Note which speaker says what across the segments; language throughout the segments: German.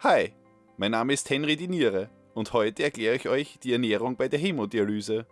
Speaker 1: Hi, mein Name ist Henry Diniere und heute erkläre ich euch die Ernährung bei der Hämodialyse.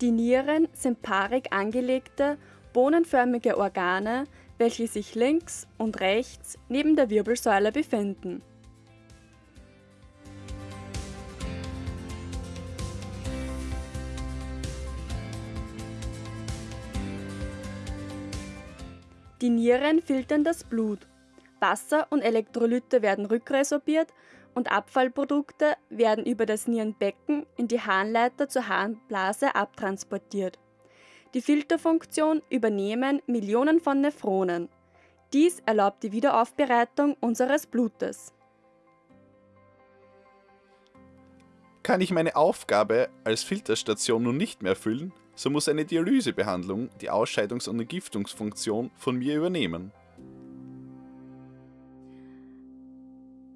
Speaker 2: Die Nieren sind paarig angelegte, bohnenförmige Organe, welche sich links und rechts neben der Wirbelsäule befinden. Die Nieren filtern das Blut. Wasser und Elektrolyte werden rückresorbiert und Abfallprodukte werden über das Nierenbecken in die Harnleiter zur Harnblase abtransportiert. Die Filterfunktion übernehmen Millionen von Nephronen. Dies erlaubt die Wiederaufbereitung unseres Blutes.
Speaker 1: Kann ich meine Aufgabe als Filterstation nun nicht mehr erfüllen, so muss eine Dialysebehandlung die Ausscheidungs- und Entgiftungsfunktion von mir übernehmen.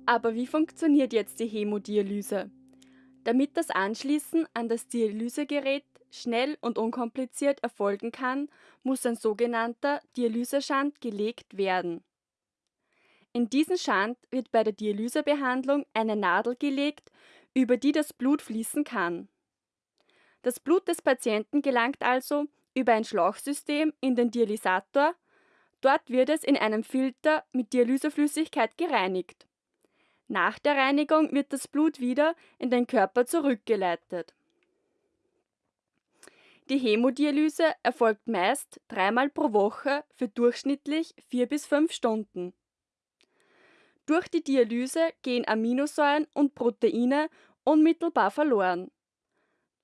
Speaker 2: Aber wie funktioniert jetzt die Hämodialyse? Damit das Anschließen an das Dialysegerät schnell und unkompliziert erfolgen kann, muss ein sogenannter Dialyseschand gelegt werden. In diesen Schand wird bei der Dialysebehandlung eine Nadel gelegt, über die das Blut fließen kann. Das Blut des Patienten gelangt also über ein Schlauchsystem in den Dialysator, dort wird es in einem Filter mit Dialyseflüssigkeit gereinigt. Nach der Reinigung wird das Blut wieder in den Körper zurückgeleitet. Die Hämodialyse erfolgt meist dreimal pro Woche für durchschnittlich vier bis fünf Stunden. Durch die Dialyse gehen Aminosäuren und Proteine unmittelbar verloren.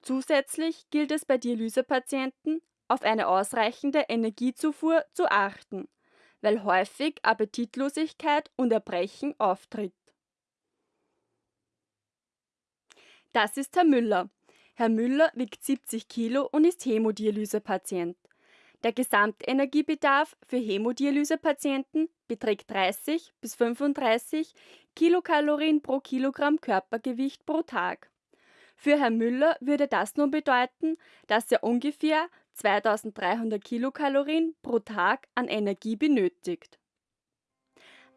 Speaker 2: Zusätzlich gilt es bei Dialysepatienten, auf eine ausreichende Energiezufuhr zu achten, weil häufig Appetitlosigkeit und Erbrechen auftritt. Das ist Herr Müller. Herr Müller wiegt 70 Kilo und ist Hämodialysepatient. Der Gesamtenergiebedarf für Hämodialysepatienten beträgt 30 bis 35 Kilokalorien pro Kilogramm Körpergewicht pro Tag. Für Herrn Müller würde das nun bedeuten, dass er ungefähr 2300 Kilokalorien pro Tag an Energie benötigt.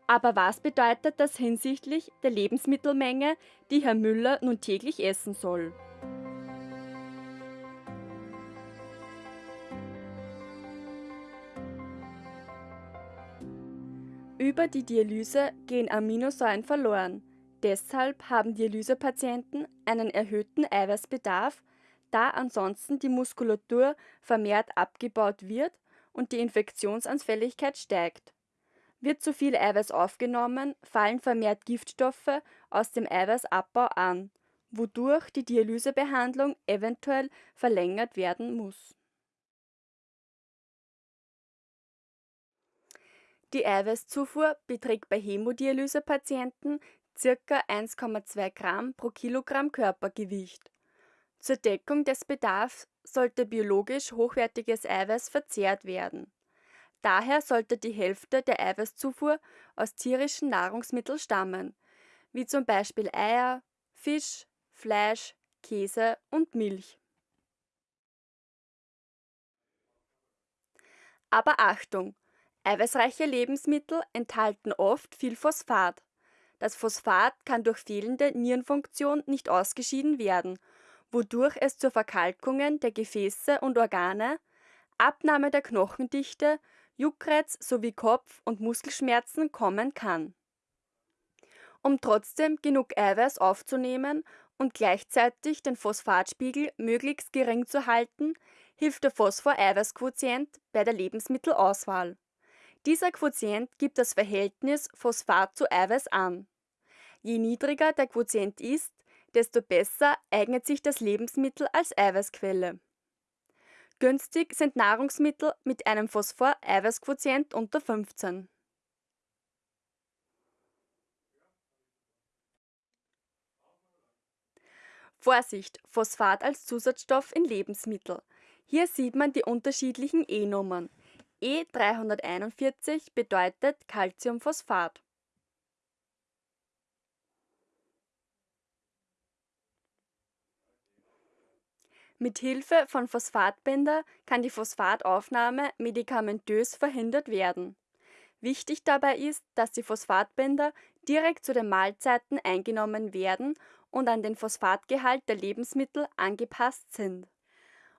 Speaker 2: Aber was bedeutet das hinsichtlich der Lebensmittelmenge, die Herr Müller nun täglich essen soll? Über die Dialyse gehen Aminosäuren verloren. Deshalb haben Dialysepatienten einen erhöhten Eiweißbedarf, da ansonsten die Muskulatur vermehrt abgebaut wird und die Infektionsanfälligkeit steigt. Wird zu viel Eiweiß aufgenommen, fallen vermehrt Giftstoffe aus dem Eiweißabbau an, wodurch die Dialysebehandlung eventuell verlängert werden muss. Die Eiweißzufuhr beträgt bei Hämodialysepatienten ca. 1,2 Gramm pro Kilogramm Körpergewicht. Zur Deckung des Bedarfs sollte biologisch hochwertiges Eiweiß verzehrt werden Daher sollte die Hälfte der Eiweißzufuhr aus tierischen Nahrungsmitteln stammen, wie zum Beispiel Eier, Fisch, Fleisch, Käse und Milch. Aber Achtung! Eiweißreiche Lebensmittel enthalten oft viel Phosphat. Das Phosphat kann durch fehlende Nierenfunktion nicht ausgeschieden werden, wodurch es zu Verkalkungen der Gefäße und Organe, Abnahme der Knochendichte Juckreiz sowie Kopf- und Muskelschmerzen kommen kann. Um trotzdem genug Eiweiß aufzunehmen und gleichzeitig den Phosphatspiegel möglichst gering zu halten, hilft der Phosphor-Eiweiß-Quotient bei der Lebensmittelauswahl. Dieser Quotient gibt das Verhältnis Phosphat zu Eiweiß an. Je niedriger der Quotient ist, desto besser eignet sich das Lebensmittel als Eiweißquelle. Günstig sind Nahrungsmittel mit einem Phosphor-Eiweißquotient unter 15. Vorsicht, Phosphat als Zusatzstoff in Lebensmittel. Hier sieht man die unterschiedlichen E-Nummern. E341 bedeutet Calciumphosphat. Mit Hilfe von Phosphatbinder kann die Phosphataufnahme medikamentös verhindert werden. Wichtig dabei ist, dass die Phosphatbinder direkt zu den Mahlzeiten eingenommen werden und an den Phosphatgehalt der Lebensmittel angepasst sind.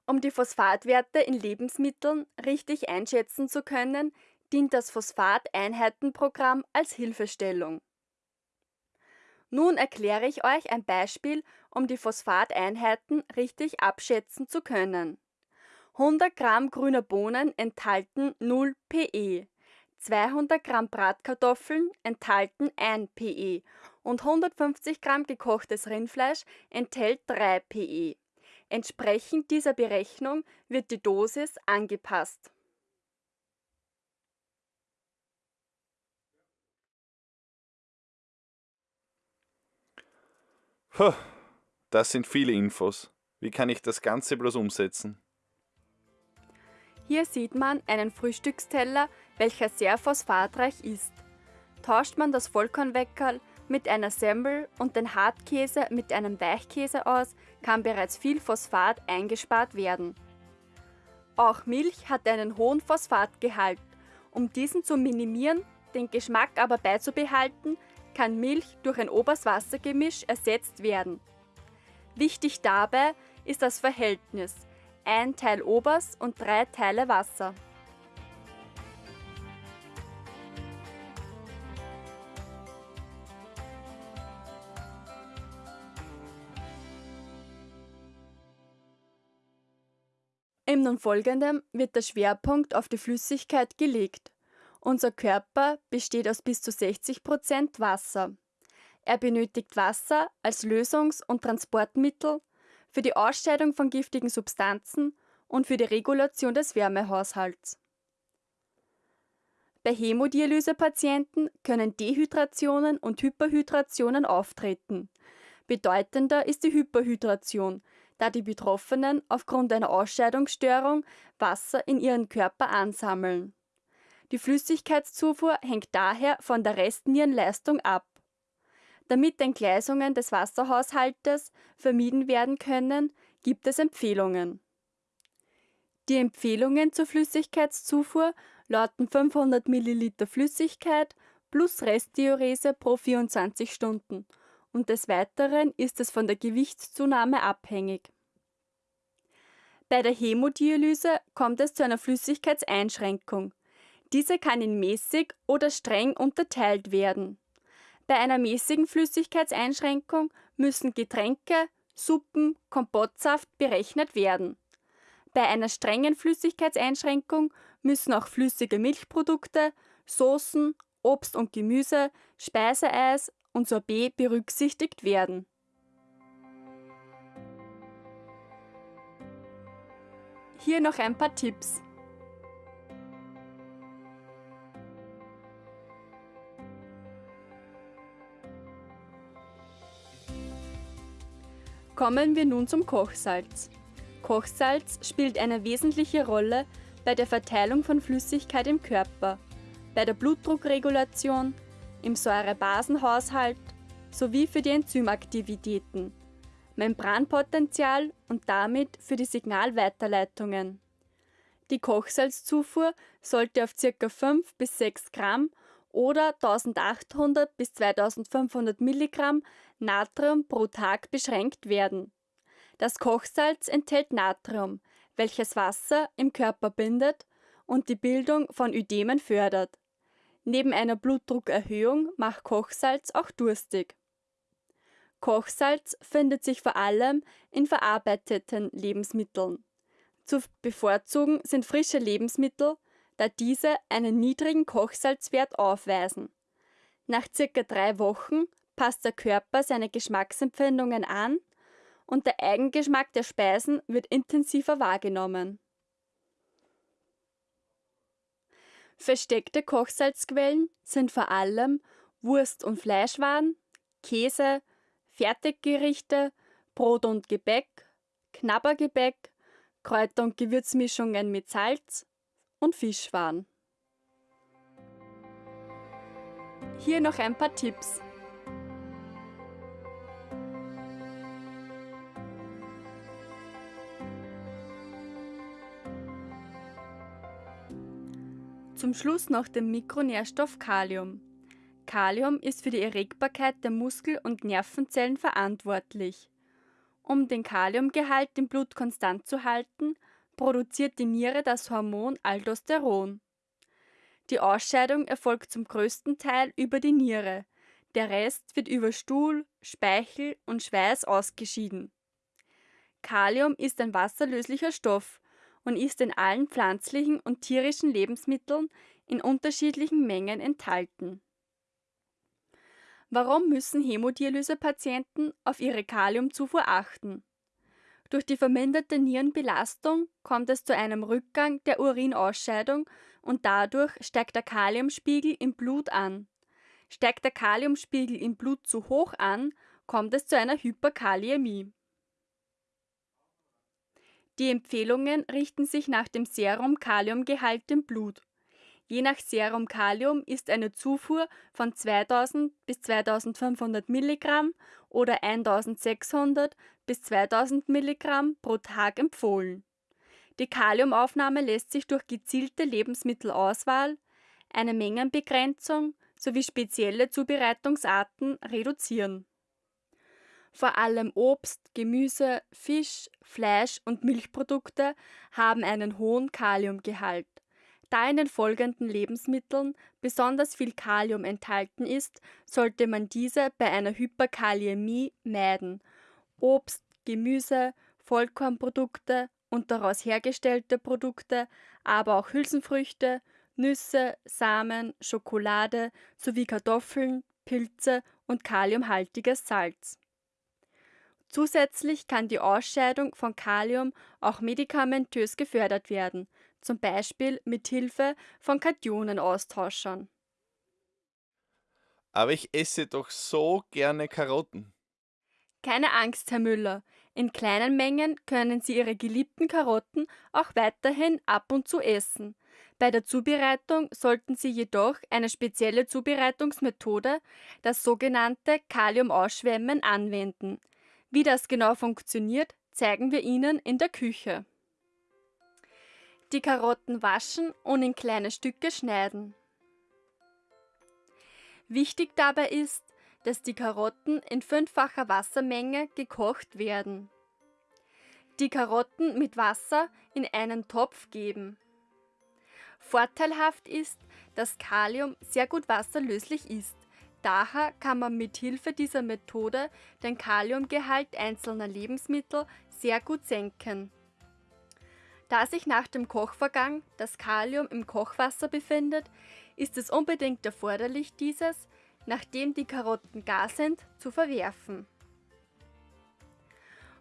Speaker 2: Um die Phosphatwerte in Lebensmitteln richtig einschätzen zu können, dient das Phosphateinheitenprogramm als Hilfestellung. Nun erkläre ich euch ein Beispiel, um die Phosphateinheiten richtig abschätzen zu können. 100 Gramm grüner Bohnen enthalten 0 PE, 200 Gramm Bratkartoffeln enthalten 1 PE und 150 Gramm gekochtes Rindfleisch enthält 3 PE. Entsprechend dieser Berechnung wird die Dosis angepasst.
Speaker 1: Das sind viele Infos. Wie kann ich das Ganze bloß umsetzen?
Speaker 2: Hier sieht man einen Frühstücksteller, welcher sehr phosphatreich ist. Tauscht man das Vollkornweckerl mit einer Semmel und den Hartkäse mit einem Weichkäse aus, kann bereits viel Phosphat eingespart werden. Auch Milch hat einen hohen Phosphatgehalt. Um diesen zu minimieren, den Geschmack aber beizubehalten, kann Milch durch ein Oberst-Wasser-Gemisch ersetzt werden. Wichtig dabei ist das Verhältnis ein Teil Obers und drei Teile Wasser. Im nun folgenden wird der Schwerpunkt auf die Flüssigkeit gelegt. Unser Körper besteht aus bis zu 60 Prozent Wasser. Er benötigt Wasser als Lösungs- und Transportmittel für die Ausscheidung von giftigen Substanzen und für die Regulation des Wärmehaushalts. Bei Hämodialysepatienten können Dehydrationen und Hyperhydrationen auftreten. Bedeutender ist die Hyperhydration, da die Betroffenen aufgrund einer Ausscheidungsstörung Wasser in ihren Körper ansammeln. Die Flüssigkeitszufuhr hängt daher von der Restnierenleistung ab. Damit Entgleisungen des Wasserhaushaltes vermieden werden können, gibt es Empfehlungen. Die Empfehlungen zur Flüssigkeitszufuhr lauten 500 ml Flüssigkeit plus Restdiurese pro 24 Stunden und des Weiteren ist es von der Gewichtszunahme abhängig. Bei der Hämodialyse kommt es zu einer Flüssigkeitseinschränkung. Diese kann in mäßig oder streng unterteilt werden. Bei einer mäßigen Flüssigkeitseinschränkung müssen Getränke, Suppen, Kompottsaft berechnet werden. Bei einer strengen Flüssigkeitseinschränkung müssen auch flüssige Milchprodukte, Soßen, Obst und Gemüse, Speiseeis und Sorbet berücksichtigt werden. Hier noch ein paar Tipps. Kommen wir nun zum Kochsalz. Kochsalz spielt eine wesentliche Rolle bei der Verteilung von Flüssigkeit im Körper, bei der Blutdruckregulation, im Säurebasenhaushalt sowie für die Enzymaktivitäten, Membranpotenzial und damit für die Signalweiterleitungen. Die Kochsalzzufuhr sollte auf ca. 5 bis 6 Gramm oder 1800 bis 2500 Milligramm Natrium pro Tag beschränkt werden. Das Kochsalz enthält Natrium, welches Wasser im Körper bindet und die Bildung von Ödemen fördert. Neben einer Blutdruckerhöhung macht Kochsalz auch durstig. Kochsalz findet sich vor allem in verarbeiteten Lebensmitteln. Zu bevorzugen sind frische Lebensmittel, da diese einen niedrigen Kochsalzwert aufweisen. Nach circa drei Wochen passt der Körper seine Geschmacksempfindungen an und der Eigengeschmack der Speisen wird intensiver wahrgenommen. Versteckte Kochsalzquellen sind vor allem Wurst- und Fleischwaren, Käse, Fertiggerichte, Brot und Gebäck, Knabbergebäck, Kräuter- und Gewürzmischungen mit Salz und Fischwaren. Hier noch ein paar Tipps. Zum Schluss noch der Mikronährstoff Kalium. Kalium ist für die Erregbarkeit der Muskel- und Nervenzellen verantwortlich. Um den Kaliumgehalt im Blut konstant zu halten, produziert die Niere das Hormon Aldosteron. Die Ausscheidung erfolgt zum größten Teil über die Niere, der Rest wird über Stuhl, Speichel und Schweiß ausgeschieden. Kalium ist ein wasserlöslicher Stoff und ist in allen pflanzlichen und tierischen Lebensmitteln in unterschiedlichen Mengen enthalten. Warum müssen Hämodialysepatienten auf ihre Kaliumzufuhr achten? Durch die verminderte Nierenbelastung kommt es zu einem Rückgang der Urinausscheidung und dadurch steigt der Kaliumspiegel im Blut an. Steigt der Kaliumspiegel im Blut zu hoch an, kommt es zu einer Hyperkaliämie. Die Empfehlungen richten sich nach dem Serum-Kaliumgehalt im Blut. Je nach Serum Kalium ist eine Zufuhr von 2000 bis 2500 Milligramm oder 1600 bis 2000 Milligramm pro Tag empfohlen. Die Kaliumaufnahme lässt sich durch gezielte Lebensmittelauswahl, eine Mengenbegrenzung sowie spezielle Zubereitungsarten reduzieren. Vor allem Obst, Gemüse, Fisch, Fleisch und Milchprodukte haben einen hohen Kaliumgehalt. Da in den folgenden Lebensmitteln besonders viel Kalium enthalten ist, sollte man diese bei einer Hyperkaliämie meiden. Obst, Gemüse, Vollkornprodukte und daraus hergestellte Produkte, aber auch Hülsenfrüchte, Nüsse, Samen, Schokolade sowie Kartoffeln, Pilze und kaliumhaltiges Salz. Zusätzlich kann die Ausscheidung von Kalium auch medikamentös gefördert werden, zum Beispiel mit Hilfe von Kationenaustauschern.
Speaker 1: Aber ich esse doch so gerne Karotten.
Speaker 2: Keine Angst, Herr Müller. In kleinen Mengen können Sie Ihre geliebten Karotten auch weiterhin ab und zu essen. Bei der Zubereitung sollten Sie jedoch eine spezielle Zubereitungsmethode, das sogenannte Kaliumausschwemmen, anwenden. Wie das genau funktioniert, zeigen wir Ihnen in der Küche. Die Karotten waschen und in kleine Stücke schneiden. Wichtig dabei ist, dass die Karotten in fünffacher Wassermenge gekocht werden. Die Karotten mit Wasser in einen Topf geben. Vorteilhaft ist, dass Kalium sehr gut wasserlöslich ist. Daher kann man mit Hilfe dieser Methode den Kaliumgehalt einzelner Lebensmittel sehr gut senken. Da sich nach dem Kochvorgang das Kalium im Kochwasser befindet, ist es unbedingt erforderlich, dieses, nachdem die Karotten gar sind, zu verwerfen.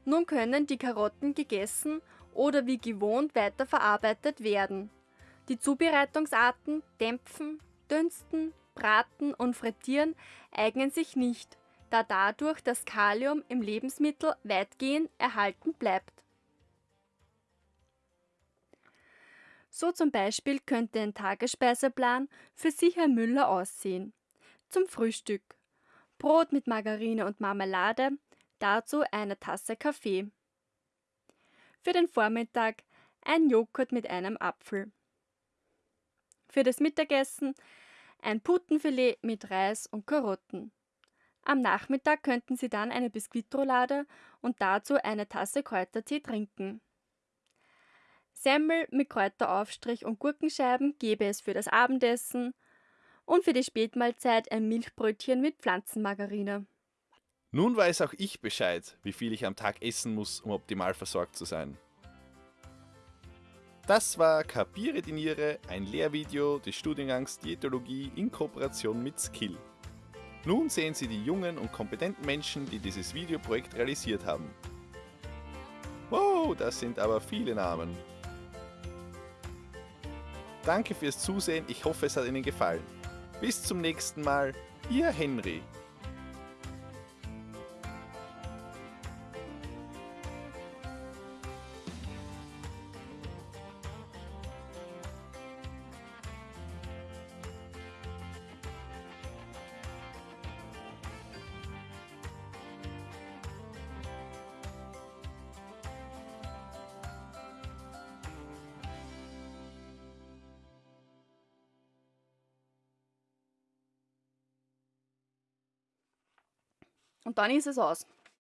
Speaker 2: Nun können die Karotten gegessen oder wie gewohnt weiterverarbeitet werden. Die Zubereitungsarten Dämpfen, Dünsten, Braten und Frittieren eignen sich nicht, da dadurch das Kalium im Lebensmittel weitgehend erhalten bleibt. So zum Beispiel könnte ein Tagesspeiseplan für Sie, Herr Müller, aussehen. Zum Frühstück Brot mit Margarine und Marmelade, dazu eine Tasse Kaffee. Für den Vormittag ein Joghurt mit einem Apfel. Für das Mittagessen ein Putenfilet mit Reis und Karotten. Am Nachmittag könnten Sie dann eine Biskuitroulade und dazu eine Tasse Kräutertee trinken. Semmel mit Kräuteraufstrich und Gurkenscheiben gäbe es für das Abendessen und für die Spätmahlzeit ein Milchbrötchen mit Pflanzenmargarine.
Speaker 1: Nun weiß auch ich Bescheid, wie viel ich am Tag essen muss, um optimal versorgt zu sein. Das war Kapiere die Niere, ein Lehrvideo des Studiengangs Diätologie in Kooperation mit Skill. Nun sehen Sie die jungen und kompetenten Menschen, die dieses Videoprojekt realisiert haben. Wow, das sind aber viele Namen. Danke fürs Zusehen, ich hoffe es hat Ihnen gefallen. Bis zum nächsten Mal, Ihr Henry.
Speaker 2: Und dann ist es aus.